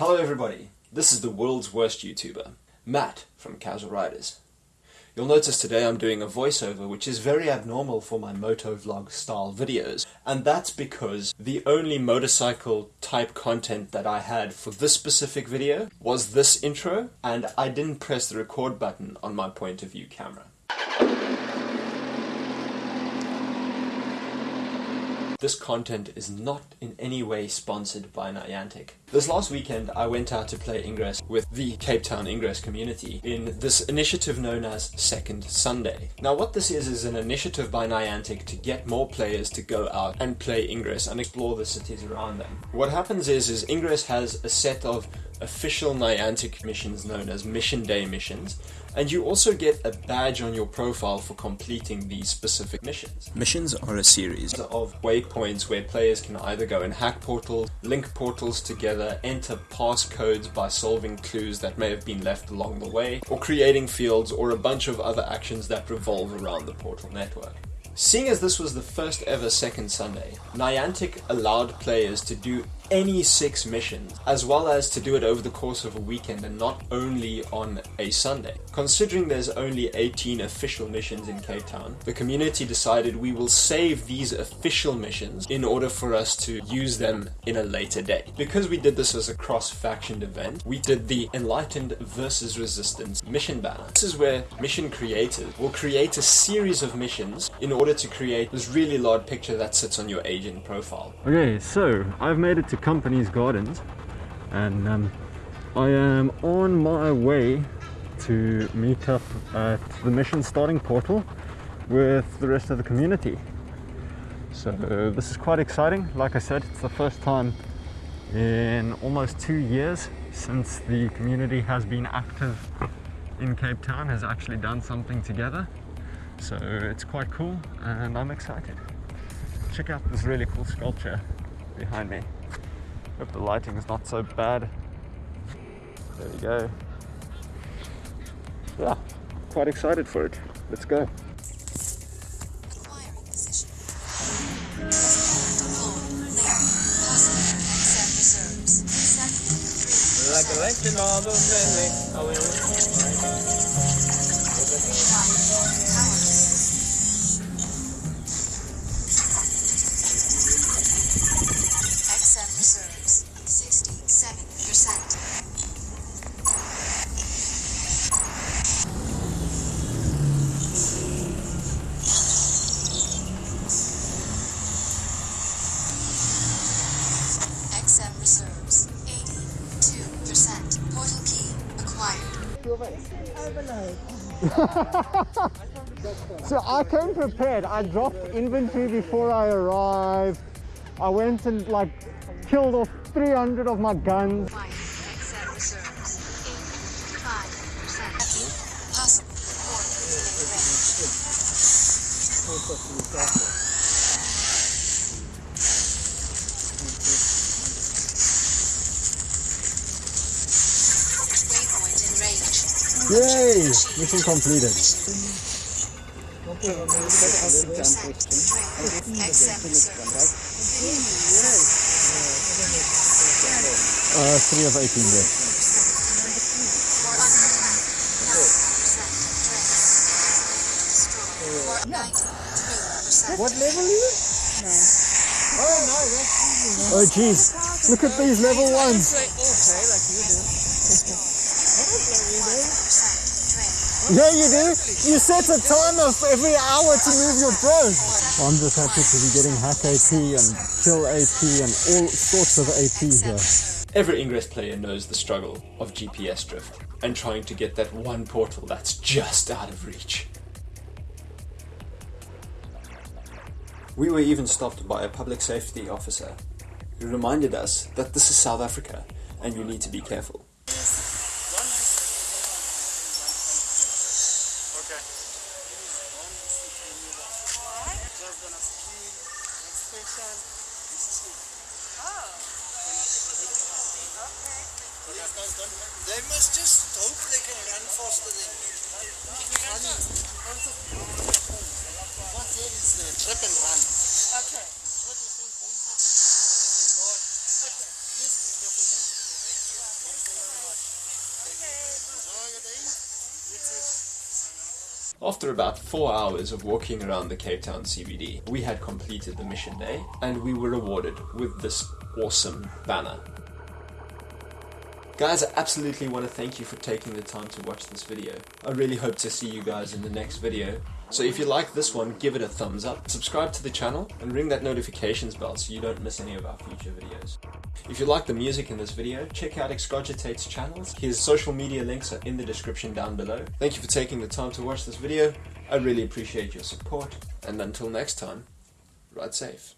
Hello everybody, this is the world's worst YouTuber, Matt from Casual Riders. You'll notice today I'm doing a voiceover which is very abnormal for my motovlog style videos and that's because the only motorcycle type content that I had for this specific video was this intro and I didn't press the record button on my point of view camera. This content is not in any way sponsored by Niantic. This last weekend I went out to play Ingress with the Cape Town Ingress community in this initiative known as Second Sunday. Now what this is is an initiative by Niantic to get more players to go out and play Ingress and explore the cities around them. What happens is, is Ingress has a set of official Niantic missions known as Mission Day missions and you also get a badge on your profile for completing these specific missions. Missions are a series of waypoints where players can either go and hack portals, link portals together, enter passcodes by solving clues that may have been left along the way, or creating fields or a bunch of other actions that revolve around the portal network. Seeing as this was the first ever Second Sunday, Niantic allowed players to do any six missions, as well as to do it over the course of a weekend and not only on a Sunday. Considering there's only 18 official missions in Cape Town, the community decided we will save these official missions in order for us to use them in a later day. Because we did this as a cross-faction event, we did the Enlightened versus Resistance mission banner. This is where mission creators will create a series of missions in order to create this really large picture that sits on your agent profile. Okay, so I've made it to Company's Gardens and um, I am on my way to meet up at the mission starting portal with the rest of the community. So uh, this is quite exciting. Like I said, it's the first time in almost two years since the community has been active in Cape Town, has actually done something together. So it's quite cool and I'm excited. Check out this really cool sculpture behind me. Hope the lighting is not so bad. There we go. Yeah, quite excited for it. Let's go. Recollection of so I came prepared. I dropped inventory before I arrived. I went and like killed off 300 of my guns. Yay! Mission completed. Uh, three of 18 yes. What level are you? Nine. Oh no, that's Oh jeez, look at these level ones. Yeah, you do. You set a timer for every hour to move your drone. I'm just happy to be getting hack AP and kill AP and all sorts of AP here. Every Ingress player knows the struggle of GPS drift and trying to get that one portal that's just out of reach. We were even stopped by a public safety officer who reminded us that this is South Africa and you need to be careful. Station. Oh. Okay. They must just hope they can run faster than you. What there is the trip and run. Okay. Okay. After about four hours of walking around the Cape Town CBD, we had completed the mission day and we were rewarded with this awesome banner. Guys, I absolutely want to thank you for taking the time to watch this video. I really hope to see you guys in the next video. So if you like this one, give it a thumbs up, subscribe to the channel, and ring that notifications bell so you don't miss any of our future videos. If you like the music in this video, check out Excogitate's channels. His social media links are in the description down below. Thank you for taking the time to watch this video. I really appreciate your support. And until next time, ride safe.